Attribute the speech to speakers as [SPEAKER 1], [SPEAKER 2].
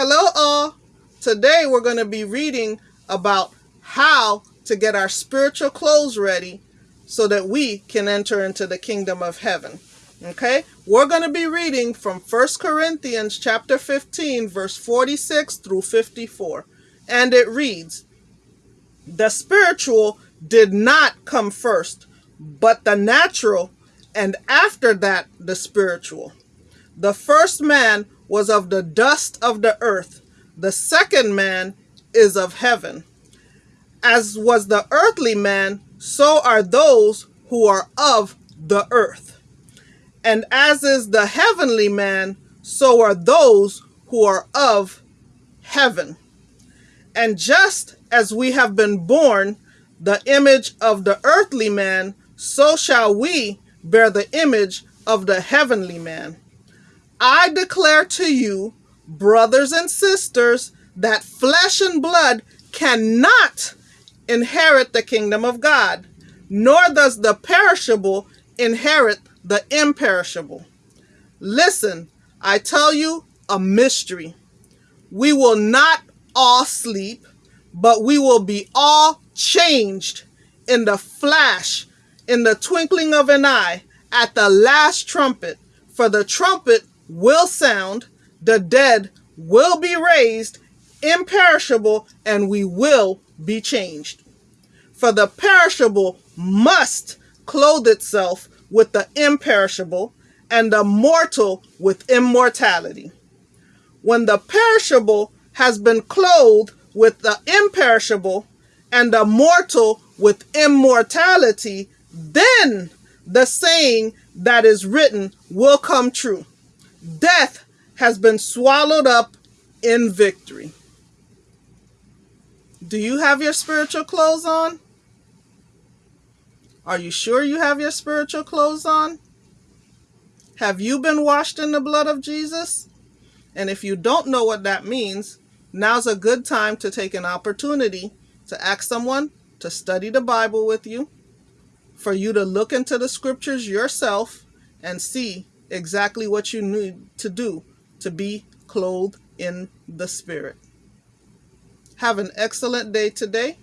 [SPEAKER 1] Hello, all. Today we're going to be reading about how to get our spiritual clothes ready so that we can enter into the kingdom of heaven. Okay? We're going to be reading from 1 Corinthians chapter 15 verse 46 through 54. And it reads, "The spiritual did not come first, but the natural, and after that the spiritual. The first man was of the dust of the earth. The second man is of heaven. As was the earthly man, so are those who are of the earth. And as is the heavenly man, so are those who are of heaven. And just as we have been born the image of the earthly man, so shall we bear the image of the heavenly man. I declare to you, brothers and sisters, that flesh and blood cannot inherit the kingdom of God, nor does the perishable inherit the imperishable. Listen, I tell you a mystery. We will not all sleep, but we will be all changed in the flash, in the twinkling of an eye, at the last trumpet. For the trumpet will sound, the dead will be raised, imperishable, and we will be changed. For the perishable must clothe itself with the imperishable, and the mortal with immortality. When the perishable has been clothed with the imperishable, and the mortal with immortality, then the saying that is written will come true. Death has been swallowed up in victory. Do you have your spiritual clothes on? Are you sure you have your spiritual clothes on? Have you been washed in the blood of Jesus? And if you don't know what that means, now's a good time to take an opportunity to ask someone to study the Bible with you, for you to look into the scriptures yourself and see exactly what you need to do to be clothed in the Spirit. Have an excellent day today